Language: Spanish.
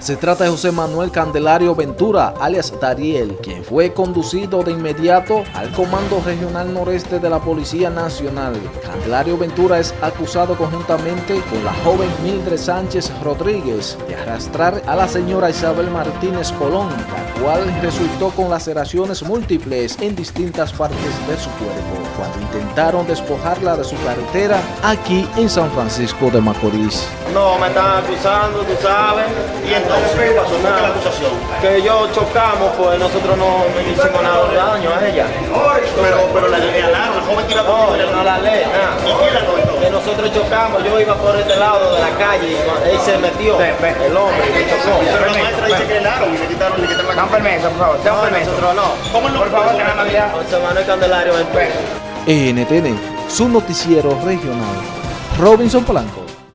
Se trata de José Manuel Candelario Ventura, alias Dariel, quien fue conducido de inmediato al Comando Regional Noreste de la Policía Nacional. Candelario Ventura es acusado conjuntamente con la joven Mildred Sánchez Rodríguez de arrastrar a la señora Isabel Martínez Colón, la cual resultó con laceraciones múltiples en distintas partes de su cuerpo, cuando intentaron despojarla de su carretera aquí en San Francisco de Macorís. No, me están acusando, tú sabes. ¿Y Que yo chocamos, pues nosotros no, no hicimos nada de daño a ella. Pero, pero la ley la el joven que iba No, no la ley, nada. ¿Y quién la comentó? Que nosotros chocamos, yo iba por este lado de la calle y él se metió, el hombre, y me chocó. Pero la maestra dice que helaron y le quitaron, le quitaron la Dan permiso, por favor, dan No, permiso. nosotros no. ¿Cómo no? Por favor, tengan la vida. José Manuel Candelario Ventura. NTN, su noticiero regional. Robinson Polanco.